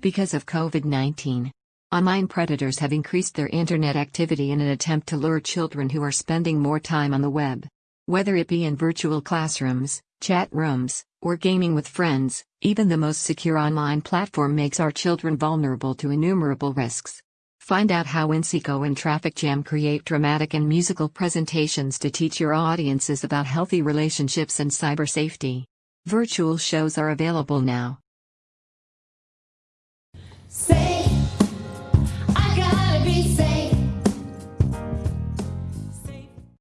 Because of COVID 19, online predators have increased their internet activity in an attempt to lure children who are spending more time on the web. Whether it be in virtual classrooms, chat rooms, or gaming with friends, even the most secure online platform makes our children vulnerable to innumerable risks. Find out how Inseco and Traffic Jam create dramatic and musical presentations to teach your audiences about healthy relationships and cyber safety. Virtual shows are available now. Say